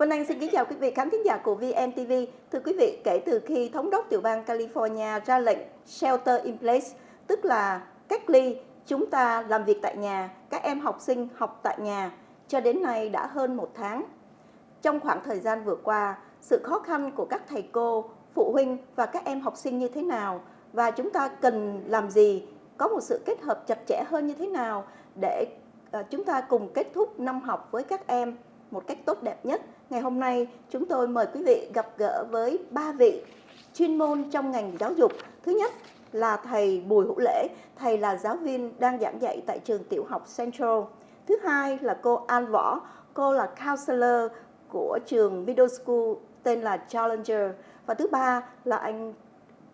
Vân Anh xin kính chào quý vị khán thính giả của VNTV. Thưa quý vị, kể từ khi thống đốc tiểu bang California ra lệnh shelter in place, tức là cách ly, chúng ta làm việc tại nhà, các em học sinh học tại nhà, cho đến nay đã hơn một tháng. Trong khoảng thời gian vừa qua, sự khó khăn của các thầy cô, phụ huynh và các em học sinh như thế nào và chúng ta cần làm gì, có một sự kết hợp chặt chẽ hơn như thế nào để ờ, chúng ta cùng kết thúc năm học với các em một cách tốt đẹp nhất. Ngày hôm nay chúng tôi mời quý vị gặp gỡ với ba vị chuyên môn trong ngành giáo dục. Thứ nhất là thầy Bùi Hữu Lễ, thầy là giáo viên đang giảng dạy tại trường tiểu học Central. Thứ hai là cô An Võ, cô là counselor của trường middle school tên là Challenger. Và thứ ba là anh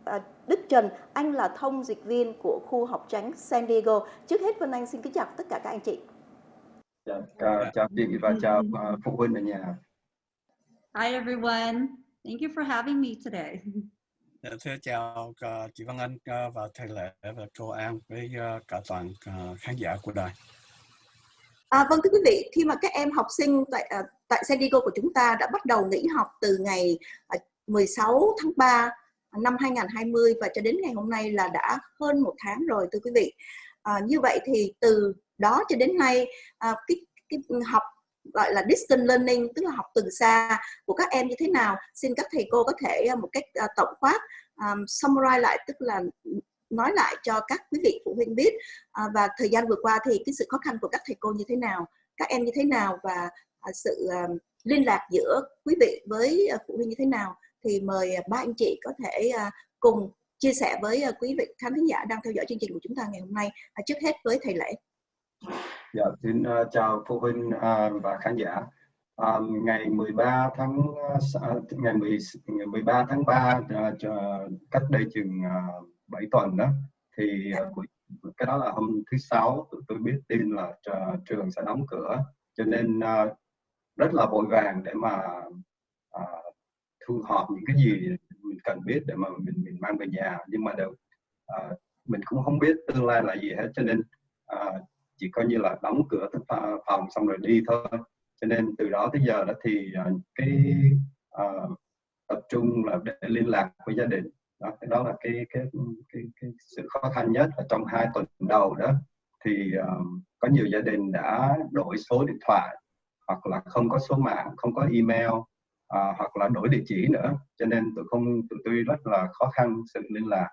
à, Đức Trần, anh là thông dịch viên của khu học tránh San Diego. Trước hết Vân Anh xin kính chào tất cả các anh chị. Dạ, chào, chào chị và chào à, phụ huynh ở nhà. Hi everyone. Thank you for having me today. Dạ, thưa chào uh, chị Văn Anh uh, và thầy Lệ và cô An với uh, cả toàn khán giả của đài. À, vâng thưa quý vị, khi mà các em học sinh tại tại San Diego của chúng ta đã bắt đầu nghỉ học từ ngày uh, 16 tháng 3 năm 2020 và cho đến ngày hôm nay là đã hơn một tháng rồi thưa quý vị. À, như vậy thì từ đó cho đến nay à, cái, cái học gọi là distance learning tức là học từ xa của các em như thế nào. Xin các thầy cô có thể à, một cách à, tổng quát um, summarize lại tức là nói lại cho các quý vị phụ huynh biết à, và thời gian vừa qua thì cái sự khó khăn của các thầy cô như thế nào các em như thế nào và à, sự uh, liên lạc giữa quý vị với uh, phụ huynh như thế nào. Thì mời ba anh chị có thể uh, cùng chia sẻ với uh, quý vị khán thính giả đang theo dõi chương trình của chúng ta ngày hôm nay. À, trước hết với thầy lễ. Dạ, xin uh, chào phụ huynh uh, và khán giả. Um, ngày 13 tháng uh, ngày 10, ngày 13 tháng 3 uh, cách đây chừng uh, 7 tuần đó thì uh, cái đó là hôm thứ sáu tụi tôi biết tin là uh, trường sẽ đóng cửa. Cho nên uh, rất là vội vàng để mà uh, thu họp những cái gì mình cần biết để mà mình mình mang về nhà. Nhưng mà đều uh, mình cũng không biết tương lai là gì hết. Cho nên uh, chỉ coi như là đóng cửa phòng xong rồi đi thôi. Cho nên từ đó tới giờ đó thì uh, cái uh, tập trung là để liên lạc với gia đình. Đó cái đó là cái cái cái, cái sự khó khăn nhất ở trong hai tuần đầu đó. Thì uh, có nhiều gia đình đã đổi số điện thoại hoặc là không có số mạng không có email uh, hoặc là đổi địa chỉ nữa. Cho nên tụi không tụi tôi rất là khó khăn sự liên lạc.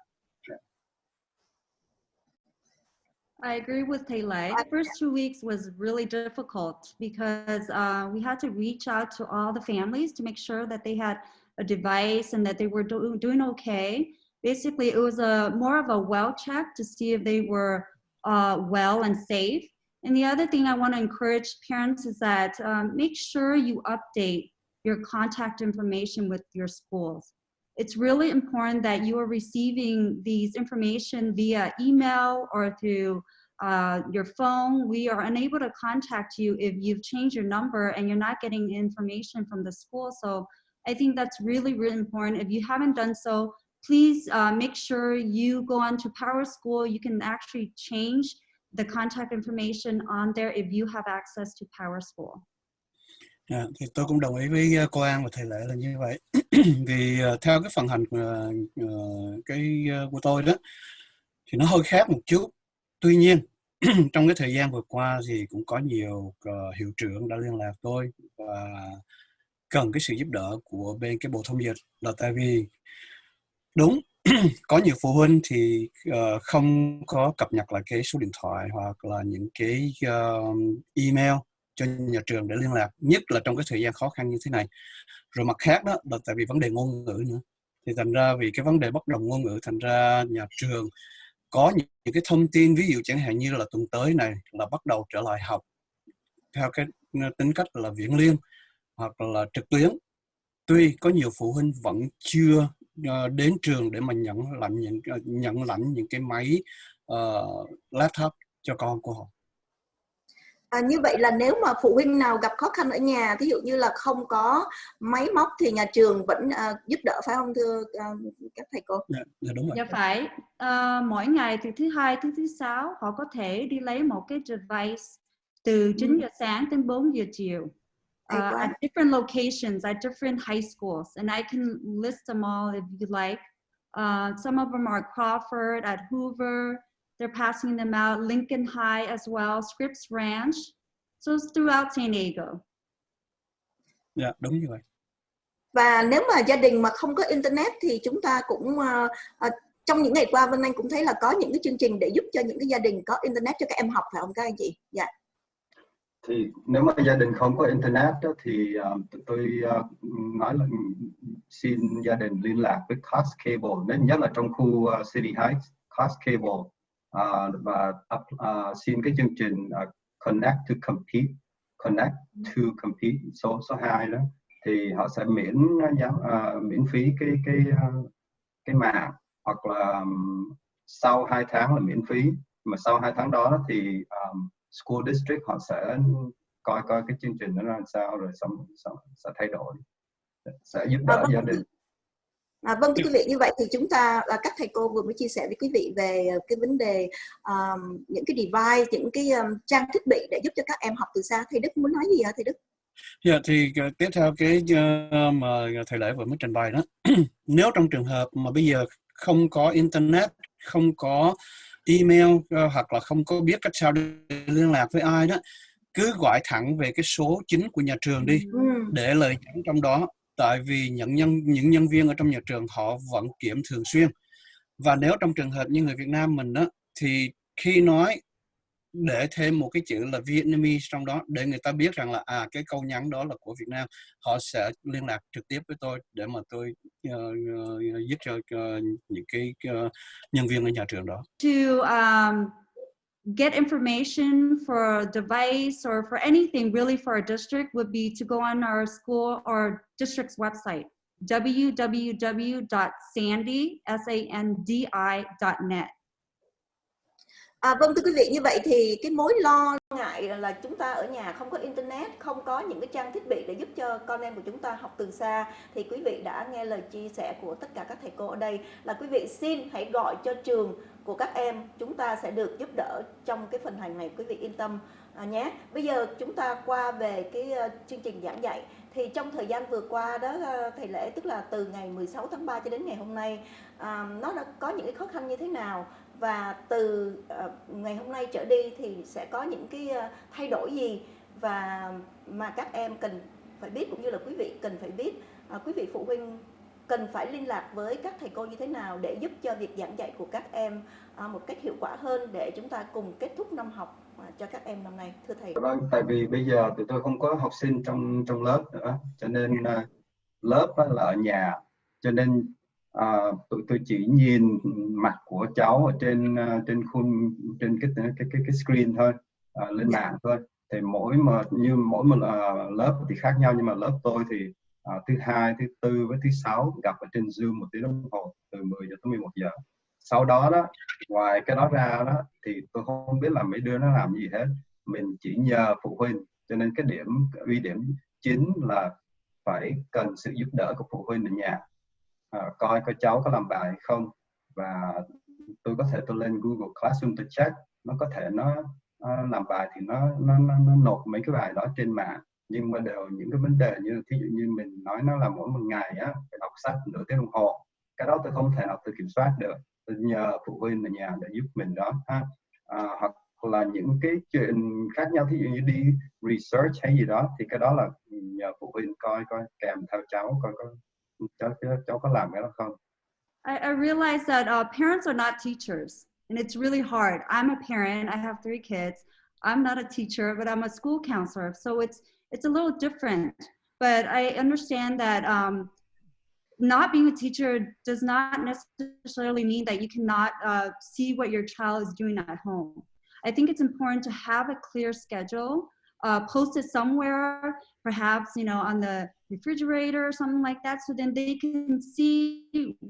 I agree with Taylor. The first two weeks was really difficult because uh, we had to reach out to all the families to make sure that they had a device and that they were do doing okay. Basically, it was a more of a well check to see if they were uh, well and safe. And the other thing I want to encourage parents is that um, make sure you update your contact information with your schools it's really important that you are receiving these information via email or through uh, your phone. We are unable to contact you if you've changed your number and you're not getting information from the school. So I think that's really, really important. If you haven't done so, please uh, make sure you go on to Power School. You can actually change the contact information on there if you have access to Power School. À, thì tôi cũng đồng ý với ờ, cô An và thầy Lệ là như vậy. Vì uh, theo cái phần hành uh, uh, cái uh, của tôi đó thì nó hơi khác một chút. Tuy nhiên trong cái thời gian vừa qua thì cũng có nhiều uh, hiệu trưởng đã liên lạc tôi và cần cái sự giúp đỡ của bên cái bộ thông dịch là tại vì đúng có nhiều phụ huynh thì uh, không có cập nhật lại cái số điện thoại hoặc là những cái uh, email cho nhà trường để liên lạc nhất là trong cái thời gian khó khăn như thế này. Rồi mặt khác đó là tại vì vấn đề ngôn ngữ nữa. Thì thành ra vì cái vấn đề bất đồng ngôn ngữ thành ra nhà trường có những, những cái thông tin ví dụ chẳng hạn như là tuần tới này là bắt đầu trở lại học theo cái ờ, tính cách là viễn liên hoặc là trực tuyến. Tuy có nhiều phụ huynh vẫn chưa ờ, đến trường để mà nhận lãnh những ờ, nhận lãnh những cái máy uh, laptop cho con của họ. À, như vậy là nếu mà phụ huynh nào gặp khó khăn ở nhà, ví dụ như là không có máy móc thì nhà trường vẫn uh, giúp đỡ phải không thưa uh, các thầy cô? Dạ, dạ đúng rồi. Dạ phải. Uh, mỗi ngày từ thứ hai tới thứ sáu họ có thể đi lấy một cái device từ 9 ừ. giờ sáng đến 4 giờ chiều. Uh, at different locations, at different high schools, and I can list them all if you like. Uh, some of them are Crawford, at Hoover, they're passing them out, Lincoln High as well, Scripps Ranch. So it's throughout San Diego. dạ đúng như vậy Và nếu mà gia đình mà không có internet thì chúng ta cũng ờ, ờ, trong những ngày qua Vân Anh cũng thấy là có những cái chương trình để giúp cho những cái gia đình có internet cho các em học phải không các anh chị? Dạ. thì nếu mà gia đình không có internet đó, thì uh, tụi tôi uh, nói là xin gia đình liên lạc với Cox Cable nên nhất là trong khu uh, City Heights Cox Cable uh, và uh, xin cái chương trình uh, Connect to Compete Connect to Compete số số 2 đó. Thì họ sẽ miễn uh, miễn phí cái cái uh, cái mạng hoặc là um, sau 2 tháng là miễn phí. Mà sau 2 tháng đó thì um, school district họ sẽ coi coi cái chương trình nó ra làm sao rồi xong, xong sẽ thay đổi sẽ giúp đỡ vâng. gia đình À, vâng thưa quý vị như vậy thì chúng ta là các thầy cô vừa mới chia sẻ với quý vị về ờ, cái vấn đề um, những cái device những cái um, trang thiết bị để giúp cho các em học từ xa. Thầy Đức muốn nói gì hả thầy Đức? Dạ thì ờ, tiếp theo cái ờ, mà thầy lễ vừa mới trình bày đó. Nếu trong trường hợp mà bây giờ không có internet không có email ờ, hoặc là không có biết cách sao để liên lạc với ai đó cứ gọi thẳng về cái số chính của nhà trường đi ừ. để lời nhắn trong đó tại vì những nhân những nhân viên ở trong nhà trường họ vẫn kiểm thường xuyên. Và nếu trong trường hợp như người Việt Nam mình đó thì khi nói để thêm một cái chữ là Vietnamese trong đó để người ta biết rằng là à cái câu nhắn đó là của Việt Nam họ sẽ liên lạc trực tiếp với tôi để mà tôi uh, uh, giúp cho uh, những cái uh, nhân viên ở nhà trường đó. To um, get information for a device or for anything really for our district would be to go on our school or district's website, www.sandy.net. À, vâng thưa quý vị như vậy thì cái mối lo ngại là chúng ta ở nhà không có internet không có những cái trang thiết bị để giúp cho con em của chúng ta học từ xa thì quý vị đã nghe lời chia sẻ của tất cả các thầy cô ở đây. Là quý vị xin hãy gọi cho trường của các em chúng ta sẽ được giúp đỡ trong cái phần hành này quý vị yên tâm à, nhé. Bây giờ chúng ta qua về cái ờ, chương trình giảng dạy. Thì trong thời gian vừa qua đó ờ, thầy lễ tức là từ ngày 16 tháng 3 cho đến ngày hôm nay à, nó đã có những cái khó khăn như thế nào? Và từ uh, ngày hôm nay trở đi thì sẽ có những cái uh, thay đổi gì và mà các em cần phải biết cũng như là quý vị cần phải biết uh, quý vị phụ huynh cần phải liên lạc với các thầy cô như thế nào để giúp cho việc giảng dạy của các em uh, một cách hiệu quả hơn để chúng ta cùng kết thúc năm học uh, cho các em năm nay thưa thầy. Vâng tại vì bây giờ tụi tôi không có học sinh trong trong lớp nữa cho nên uh, lớp là ở nhà cho nên à, tụi tôi chỉ nhìn mặt của cháu ở trên ờ, trên khung trên cái cái cái cái screen thôi à, lên mạng thôi. Thì mỗi mà như mỗi một uh, lớp thì khác nhau nhưng mà lớp tôi thì à, thứ hai thứ tư với thứ sáu gặp ở trên zoom một tiếng đồng hồ từ 10 giờ tới 11 giờ. Sau đó đó ngoài cái đó ra đó thì tôi không biết là mấy đứa nó làm gì hết. Mình chỉ nhờ phụ huynh cho nên cái điểm uy điểm chính là phải cần sự giúp đỡ của phụ huynh ở nhà. Ờ, coi coi cháu có làm bài không? Và tôi có thể tôi lên Google Classroom tôi check nó có thể nó uh, làm bài thì nó, nó nó nó nộp mấy cái bài đó trên mạng. Nhưng mà đều những cái vấn đề như thí dụ như mình nói nó là mỗi một ngày á phải đọc sách nửa tiếng đồng hồ. Cái đó tôi không thể nào tôi kiểm soát được. Tôi nhờ phụ huynh ở nhà để giúp mình đó ha. À, hoặc là những cái chuyện khác nhau thí dụ như đi research hay gì đó thì cái đó là nhờ phụ huynh coi coi kèm theo cháu coi coi I, I realize that uh, parents are not teachers, and it's really hard. I'm a parent. I have three kids. I'm not a teacher, but I'm a school counselor, so it's it's a little different. But I understand that um, not being a teacher does not necessarily mean that you cannot uh, see what your child is doing at home. I think it's important to have a clear schedule, uh, somewhere, perhaps you know on the refrigerator or something like that, so then they can see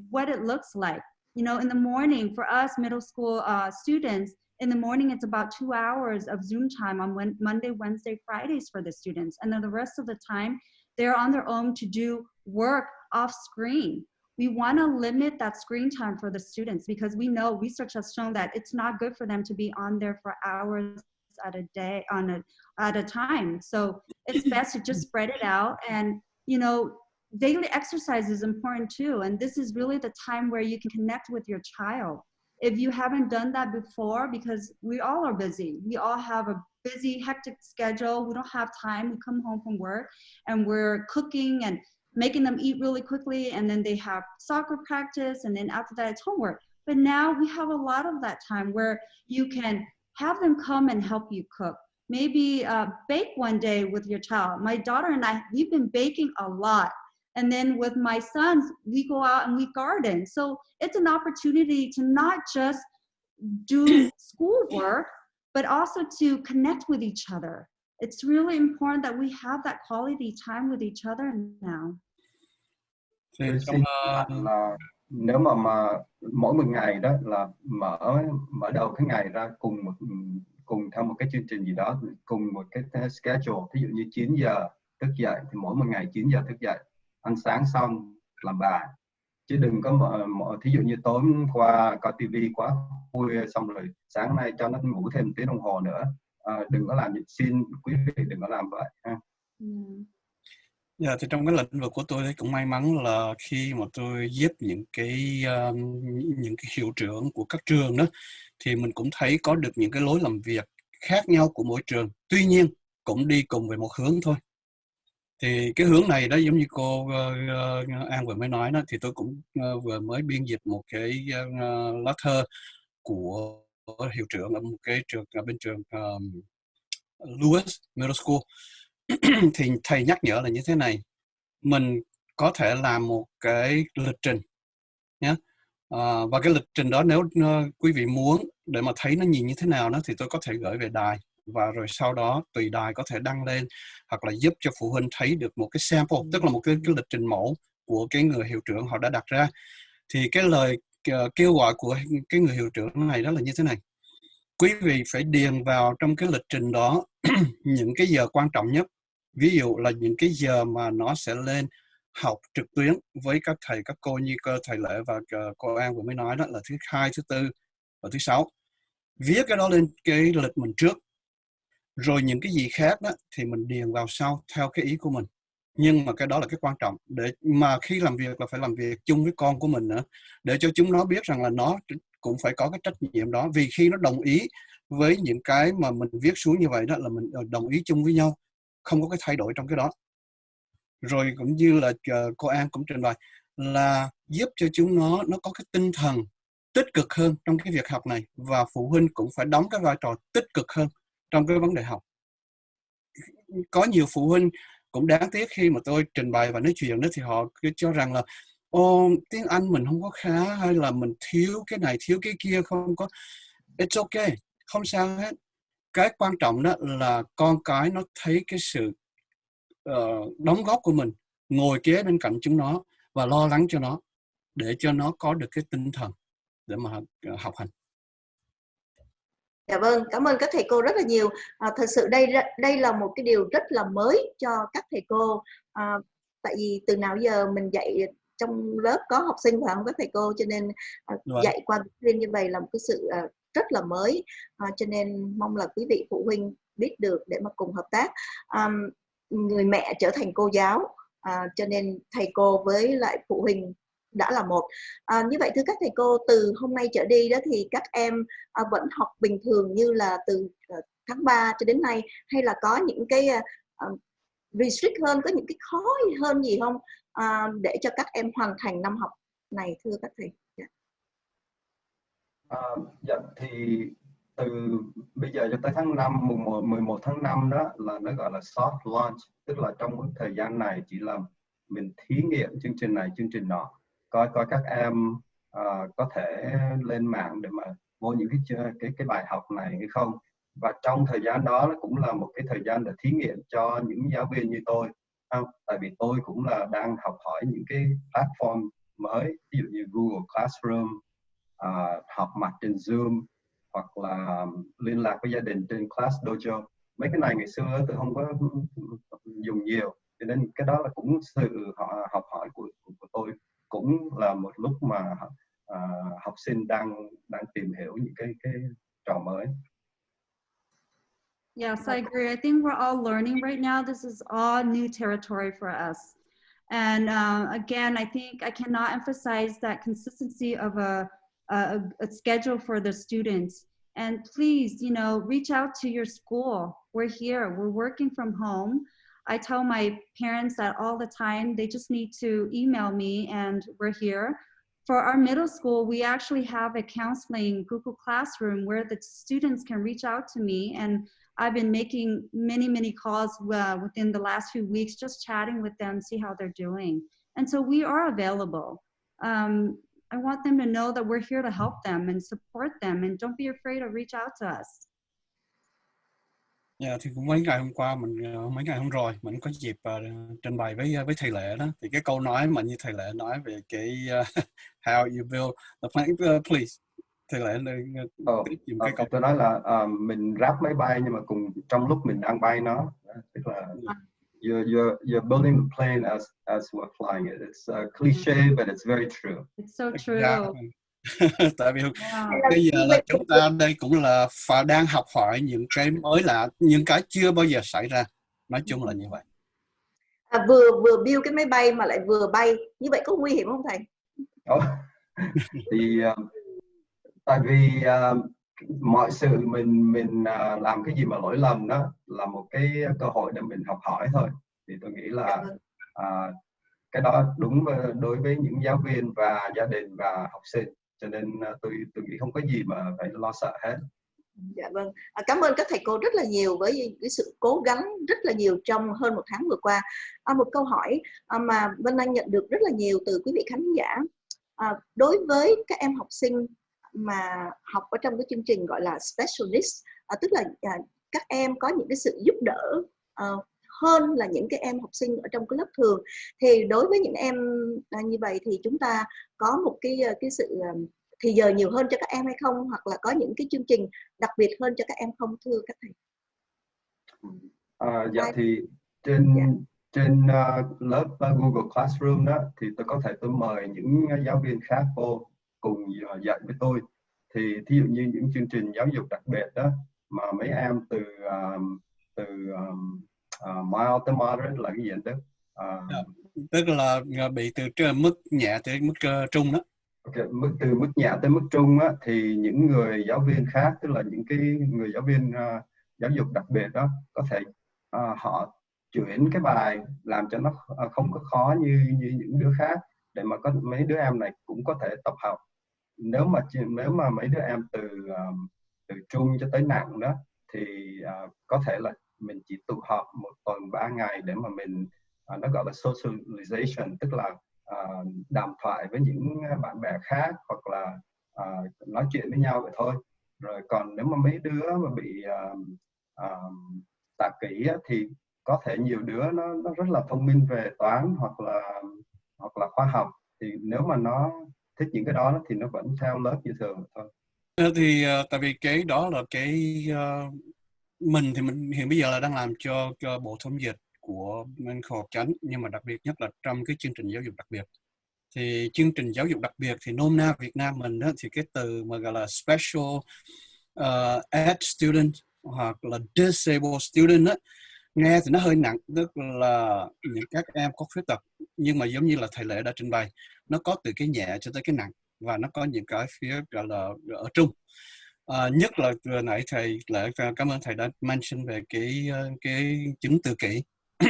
what it looks like. You know, in the morning for us middle school uh, students, in the morning it's about two hours of Zoom time on when, Monday, Wednesday, Fridays for the students, and then the rest of the time they're on their own to do work off screen. We want to limit that screen time for the students because we know research has shown that it's not good for them to be on there for hours at a day on a at a time. So it's best to just spread it out and you know daily exercise is important too and this is really the time where you can connect with your child. If you haven't done that before because we all are busy we all have a busy hectic schedule we don't have time we come home from work and we're cooking and making them eat really quickly and then they have soccer practice and then after that it's homework. But now we have a lot of that time where you can have them come and help you cook maybe uh, bake one day with your child my daughter and i we've been baking a lot and then with my sons, we go out and we garden. So it's an opportunity to not just do schoolwork, but also to connect with each other. It's really important that we have that quality time with each other now. Thì trong, là nếu mà mà mỗi một ngày đó là mở mở đầu cái ngày ra cùng một cùng theo một cái chương trình gì đó cùng một cái schedule ví dụ như 9 giờ thức dậy thì mỗi một ngày 9 giờ thức dậy ăn sáng xong làm bài chứ đừng có mở, mở thí dụ như tối qua coi tivi quá khuya xong rồi sáng nay cho nó ngủ thêm tiếng đồng hồ nữa à, đừng có làm xin quý vị đừng có làm vậy ha. Ừ. Dạ, thì trong cái lĩnh vực của tôi cũng may mắn là khi mà tôi giúp những cái uh, những cái hiệu trưởng của các trường đó thì mình cũng thấy có được những cái lối làm việc khác nhau của mỗi trường. Tuy nhiên cũng đi cùng về một hướng thôi. Thì cái hướng này đó giống như cô uh, An vừa mới nói đó thì tôi cũng uh, vừa mới biên dịch một cái uh, lá thơ của hiệu trưởng ở một cái trường ở bên trường um, Lewis Middle School. Thì thầy nhắc nhở là như thế này mình có thể làm một cái lịch trình nhé à, và cái lịch trình đó nếu uh, quý vị muốn để mà thấy nó nhìn như thế nào đó thì tôi có thể gửi về đài. Và rồi sau đó tùy đài có thể đăng lên hoặc là giúp cho phụ huynh thấy được một cái sample tức là một cái, cái lịch trình mẫu của cái người hiệu trưởng họ đã đặt ra. Thì cái lời uh, kêu gọi của cái người hiệu trưởng này đó là như thế này. Quý vị phải điền vào trong cái lịch trình đó những cái giờ quan trọng nhất. Ví dụ là những cái giờ mà nó sẽ lên học trực tuyến với các thầy các cô như cơ thầy lệ và uh, cô an vừa mới nói đó là thứ hai thứ tư và thứ sáu viết cái đó lên cái lịch mình trước. Rồi những cái gì khác đó thì mình điền vào sau theo cái ý của mình. Nhưng mà cái đó là cái quan trọng. Để mà khi làm việc là phải làm việc chung với con của mình nữa. Để cho chúng nó biết rằng là nó cũng phải có cái trách nhiệm đó. Vì khi nó đồng ý với những cái mà mình viết xuống như vậy đó, là mình ờ, đồng ý chung với nhau. Không có cái thay đổi trong cái đó. Rồi cũng như là ờ, cô An cũng trình bày là giúp cho chúng nó nó có cái tinh thần tích cực hơn trong cái việc học này và phụ huynh cũng phải đóng cái vai trò tích cực hơn trong cái vấn đề học. Có nhiều phụ huynh cũng đáng tiếc khi mà tôi trình bày và nói chuyện đó thì họ cứ cho rằng là ô tiếng Anh mình không có khá hay là mình thiếu cái này thiếu cái kia không có. It's okay không sao hết. Cái quan trọng đó là con cái nó thấy cái sự uh, đóng góp của mình ngồi kế bên cạnh chúng nó và lo lắng cho nó để cho nó có được cái tinh thần để mà uh, học hành Dạ vâng, cảm ơn các thầy cô rất là nhiều. À, thật sự đây đây là một cái điều rất là mới cho các thầy cô. À, tại vì từ nào giờ mình dạy trong lớp có học sinh và không có thầy cô cho nên à, dạy qua riêng như vậy là một cái sự à, rất là mới. À, cho nên mong là quý vị phụ huynh biết được để mà cùng hợp tác. À, người mẹ trở thành cô giáo, à, cho nên thầy cô với lại phụ huynh đã là một. À, như vậy thưa các thầy cô từ hôm nay trở đi đó thì các em à, vẫn học bình thường như là từ à, tháng 3 cho đến nay hay là có những cái à, restrict hơn có những cái khó hơn gì không? À, để cho các em hoàn thành năm học này thưa các thầy. Dạ. À, dạ thì từ bây giờ cho tới tháng 5 mùng 11 tháng 5 đó là nó gọi là soft launch tức là trong cái thời gian này chỉ là mình thí nghiệm chương trình này chương trình nọ coi coi các em uh, có thể lên mạng để mà mua những cái cái cái bài học này hay không? Và trong thời gian đó nó cũng là một cái thời gian để thí nghiệm cho những giáo viên như tôi. Không? tại vì tôi cũng là đang học hỏi những cái platform mới ví dụ như Google Classroom uh, học mặt trên Zoom hoặc là liên lạc với gia đình trên Class Dojo. Mấy cái này ngày xưa tôi không có dùng nhiều cho nên cái đó là cũng sự học hỏi của, của, của tôi. Cũng là một lúc mà uh, học sinh đang đang tìm hiểu những cái cái trò mới Yes, I agree. I think we're all learning right now. This is all new territory for us. And uh, again, I think I cannot emphasize that consistency of a, a, a schedule for the students. And please, you know, reach out to your school. We're here, we're working from home. I tell my parents that all the time, they just need to email me and we're here. For our middle school, we actually have a counseling Google Classroom where the students can reach out to me and I've been making many, many calls uh, within the last few weeks, just chatting with them, see how they're doing. And so we are available. Um, I want them to know that we're here to help them and support them and don't be afraid to reach out to us. Dạ, thì cũng mấy ngày hôm qua mình ờ, mấy ngày hôm rồi mình có dịp uh, trình bày với với thầy lệ đó. Thì cái câu nói mà như thầy lệ nói về cái uh, how you build the plane uh, please. Thầy lệ oh, dùng cái câu tôi nói là uh, mình ráp máy bay nhưng mà cùng trong lúc mình đang bay nó. Tức là you're you're you're building the plane as as we're flying it. It's a cliché but it's very true. It's so true. Exactly. tại vì Wow. bây giờ là chúng ta đây cũng là phải đang học hỏi những cái mới lạ những cái chưa bao giờ xảy ra. Nói chung là như vậy. À, vừa vừa build cái máy bay mà lại vừa bay. Như vậy có nguy hiểm không thầy? Thì uh, tại vì uh, mọi sự mình mình uh, làm cái gì mà lỗi lầm đó là một cái cơ hội để mình học hỏi thôi. Thì tôi nghĩ là uh, cái đó đúng đối với những giáo viên và gia đình và học sinh cho nên à, tôi tôi nghĩ không có gì mà phải lo sợ hết Dạ vâng. À, cảm ơn các thầy cô rất là nhiều với cái sự cố gắng rất là nhiều trong hơn một tháng vừa qua. À, một câu hỏi à, mà Vân Anh nhận được rất là nhiều từ quý vị khán giả. À, đối với các em học sinh mà học ở trong cái chương trình gọi là Specialist, à, tức là à, các em có những cái sự giúp đỡ à, hơn là những cái em học sinh ở trong cái lớp thường. Thì đối với những em à, như vậy thì chúng ta có một cái à, cái sự à, thì giờ nhiều hơn cho các em hay không hoặc là có những cái chương trình đặc biệt hơn cho các em không thưa các thầy À, dạ Ai- thì trên Dạ. trên uh, lớp uh, Google Classroom đó thì tôi có thể tôi mời những uh, giáo viên khác vô cùng uh, dạy với tôi thì thí dụ như những chương trình giáo dục đặc biệt đó mà mấy em từ um, từ um, uh, mild tới moderate là cái gì anh Đức? Uh, Dạ. tức là ờ, bị từ mức nhẹ tới mức ờ, trung đó Ok, mức từ mức nhẹ tới mức trung á, thì những người giáo viên khác tức là những cái người giáo viên à, giáo dục đặc biệt đó có thể à, họ chuyển cái bài làm cho nó không có khó như như những đứa khác để mà có mấy đứa em này cũng có thể tập học nếu mà nếu mà mấy đứa em từ từ trung cho tới nặng đó thì à, có thể là mình chỉ tụ họp một tuần ba ngày để mà mình à, nó gọi là socialization tức là à, đàm thoại với những bạn bè khác hoặc là à, nói chuyện với nhau vậy thôi. Rồi còn nếu mà mấy đứa mà bị à, à, tạ kỹ thì có thể nhiều đứa nó nó rất là thông minh về toán hoặc là hoặc là khoa học. Thì nếu mà nó thích những cái đó thì nó vẫn theo lớp như thường thôi. Ờ, thì à, tại vì cái đó là cái à, mình thì mình hiện bây giờ là đang làm cho, cho bộ thống dịch của bên khoa Học Chánh nhưng mà đặc biệt nhất là trong cái chương trình giáo dục đặc biệt. Thì chương trình giáo dục đặc biệt thì nôm na Việt Nam mình đó thì cái từ mà gọi là special uh, ed student hoặc là disabled student đó, nghe thì nó hơi nặng tức là những các em có khuyết tật nhưng mà giống như là thầy lệ đã trình bày nó có từ cái nhẹ cho tới cái nặng và nó có những cái phía gọi là ở trung à, nhất là vừa nãy thầy lại cảm ơn thầy đã mention về cái ờ, cái chứng tự kỷ.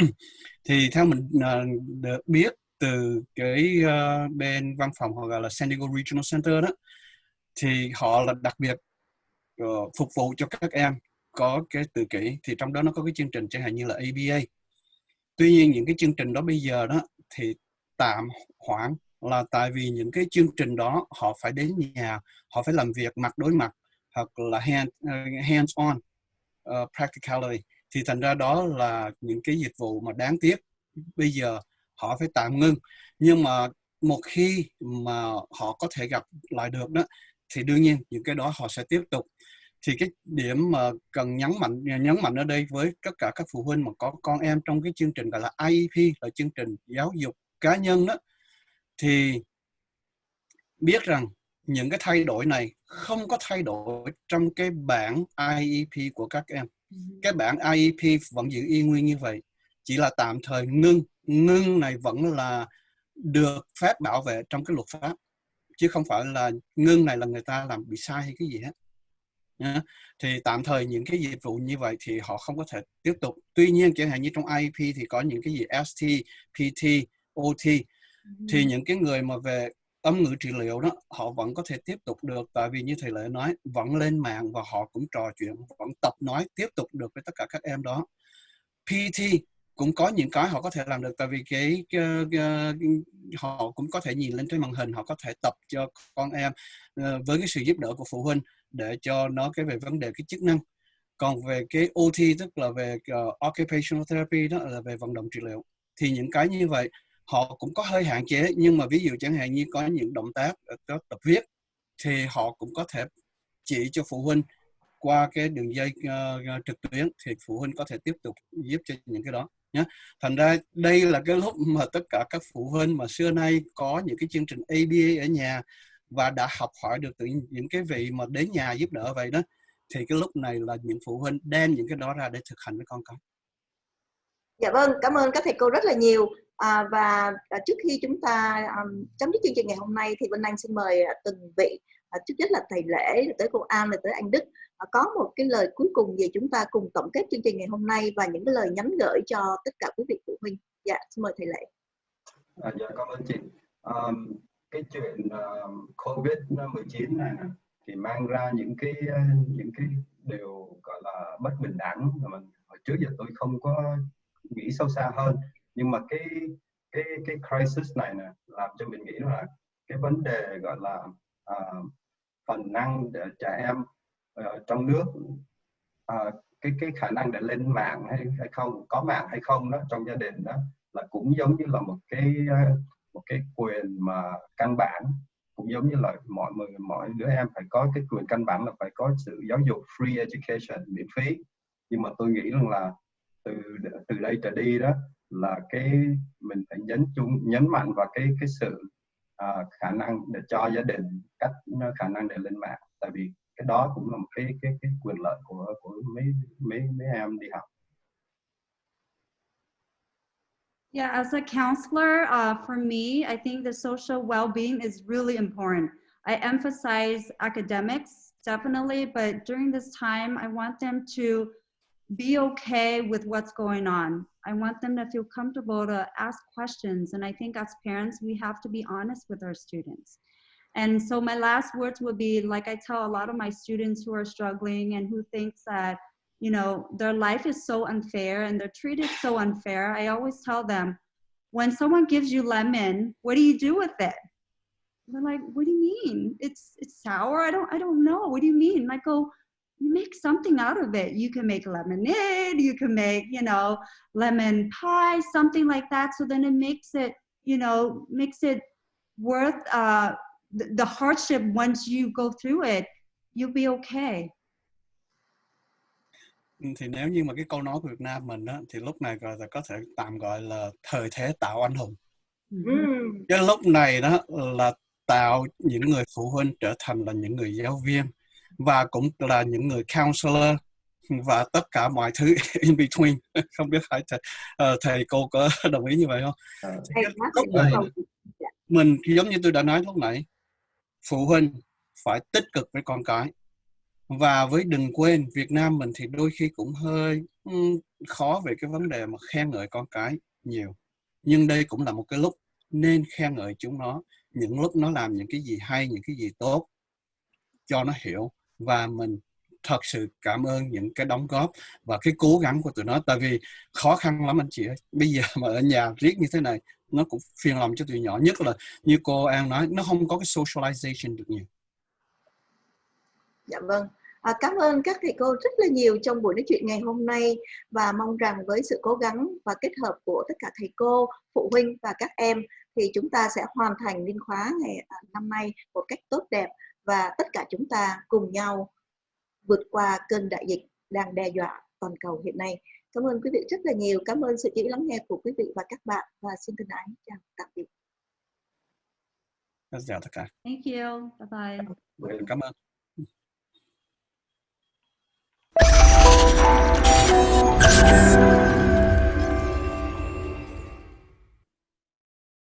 Thì theo mình ờ, được biết từ cái uh, bên văn phòng họ gọi là San Diego Regional Center đó thì họ là đặc biệt uh, phục vụ cho các em có cái tự kỷ. Thì trong đó nó có cái chương trình chẳng hạn như là ABA tuy nhiên những cái chương trình đó bây giờ đó thì tạm hoãn là tại vì những cái chương trình đó họ phải đến nhà họ phải làm việc mặt đối mặt hoặc là hand, uh, hands on uh, practicality thì thành ra đó là những cái dịch vụ mà đáng tiếc. Bây giờ họ phải tạm ngưng nhưng mà một khi mà họ có thể gặp lại được đó thì đương nhiên những cái đó họ sẽ tiếp tục. Thì cái điểm mà cần nhấn mạnh nhấn mạnh ở đây với tất cả các phụ huynh mà có con em trong cái chương trình gọi là IEP là chương trình giáo dục cá nhân đó thì biết rằng những cái thay đổi này không có thay đổi trong cái bảng IEP của các em. Cái bản IEP vẫn giữ y nguyên như vậy chỉ là tạm thời ngưng. Ngưng này vẫn là được phép bảo vệ trong cái luật pháp chứ không phải là ngưng này là người ta làm bị sai hay cái gì hết. Thì tạm thời những cái dịch vụ như vậy thì họ không có thể tiếp tục. Tuy nhiên chẳng hạn như trong IEP thì có những cái gì ST, PT, OT thì những cái người mà về âm ngữ trị liệu đó họ vẫn có thể tiếp tục được. Tại vì như thầy lệ nói vẫn lên mạng và họ cũng trò chuyện vẫn tập nói tiếp tục được với tất cả các em đó. PT cũng có những cái họ có thể làm được. Tại vì cái, cái, cái họ cũng có thể nhìn lên trên màn hình họ có thể tập cho con em ờ, với cái sự giúp đỡ của phụ huynh để cho nó cái về vấn đề cái chức năng. Còn về cái OT tức là về uh, occupational therapy đó là về vận động trị liệu. Thì những cái như vậy họ cũng có hơi hạn chế nhưng mà ví dụ chẳng hạn như có những động tác ờ, có tập viết thì họ cũng có thể chỉ cho phụ huynh qua cái đường dây uh, trực tuyến thì phụ huynh có thể tiếp tục giúp cho những cái đó nhé thành ra đây là cái lúc mà tất cả các phụ huynh mà xưa nay có những cái chương trình ABA ở nhà và đã học hỏi được từ những cái vị mà đến nhà giúp đỡ vậy đó thì cái lúc này là những phụ huynh đem những cái đó ra để thực hành với con cái. Dạ vâng cảm ơn các thầy cô rất là nhiều à, và à, trước khi chúng ta um, chấm dứt chương trình ngày hôm nay thì bên anh xin mời uh, từng vị uh, trước nhất là thầy lễ tới cô an rồi tới anh đức. Uh, có một cái lời cuối cùng về chúng ta cùng tổng kết chương trình ngày hôm nay và những cái lời nhắn gửi cho tất cả quý vị phụ huynh? Dạ xin mời thầy lễ. À, dạ cảm ơn chị. Um, cái chuyện uh, covid 19 này thì mang ra những cái những cái điều gọi là bất bình đẳng mà mình hồi trước giờ tôi không có nghĩ sâu xa hơn nhưng mà cái cái cái crisis này nè làm cho mình nghĩ là cái vấn đề gọi là uh, phần năng để trẻ em uh, trong nước uh, cái cái khả năng để lên mạng hay hay không có mạng hay không đó trong gia đình đó là cũng giống như là một cái ờ, một cái quyền mà căn bản cũng giống như là mọi người mọi đứa em phải có cái quyền căn bản là phải có sự giáo dục free education miễn phí. Nhưng mà tôi nghĩ rằng là từ từ đây trở đi đó là cái mình phải nhấn chung nhấn mạnh vào cái cái sự uh, khả năng để cho gia đình cách khả năng để lên mạng tại vì cái đó cũng là một cái cái cái quyền lợi của của mấy mấy mấy em đi học Yeah, as a counselor, uh, for me, I think the social well-being is really important. I emphasize academics, definitely, but during this time, I want them to be okay with what's going on. I want them to feel comfortable to ask questions. And I think as parents, we have to be honest with our students. And so my last words would be like I tell a lot of my students who are struggling and who thinks that, you know, their life is so unfair and they're treated so unfair. I always tell them, when someone gives you lemon, what do you do with it? They're like, what do you mean? It's it's sour. I don't I don't know. What do you mean? And I go, you make something out of it. You can make lemonade, you can make, you know, lemon pie, something like that. So then it makes it, you know, makes it worth uh, the, the hardship once you go through it, you'll be okay. thì nếu như mà cái câu nói của Việt Nam mình đó thì lúc này gọi là có thể tạm gọi là thời thế tạo anh hùng. Mm. Cái lúc này đó là tạo những người phụ huynh trở thành là những người giáo viên và cũng là những người counselor và tất cả mọi thứ in between. Không biết phải thầy, uh, thầy cô có đồng ý như vậy không? À. lúc này, mình giống như tôi đã nói lúc nãy phụ huynh phải tích cực với con cái. Và với đừng quên Việt Nam mình thì đôi khi cũng hơi um, khó về cái vấn đề mà khen ngợi con cái nhiều. Nhưng đây cũng là một cái lúc nên khen ngợi chúng nó. Những lúc nó làm những cái gì hay những cái gì tốt cho nó hiểu và mình thật sự cảm ơn những cái đóng góp và cái cố gắng của tụi nó. Tại vì khó khăn lắm anh chị ơi. Bây giờ mà ở nhà riết như thế này nó cũng phiền lòng cho tụi nhỏ. Nhất là như cô An nói nó không có cái socialization được nhiều. Dạ vâng. À, cảm ơn các thầy cô rất là nhiều trong buổi nói chuyện ngày hôm nay và mong rằng với sự cố gắng và kết hợp của tất cả thầy cô, phụ huynh và các em thì chúng ta sẽ hoàn thành liên khóa ngày à, năm nay một cách tốt đẹp và tất cả chúng ta cùng nhau vượt qua cơn đại dịch đang đe dọa toàn cầu hiện nay. Cảm ơn quý vị rất là nhiều. Cảm ơn sự chú ý lắng nghe của quý vị và các bạn và xin thân ái chào tạm biệt. Chào tất cả. Thank you. Bye bye. Cảm ơn.